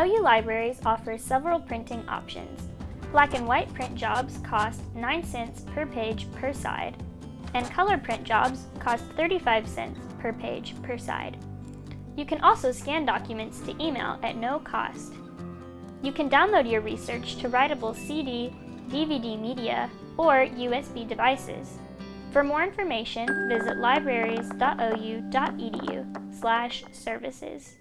OU Libraries offers several printing options. Black and white print jobs cost 9 cents per page per side, and color print jobs cost 35 cents per page per side. You can also scan documents to email at no cost. You can download your research to writable CD, DVD media, or USB devices. For more information, visit libraries.ou.edu slash services.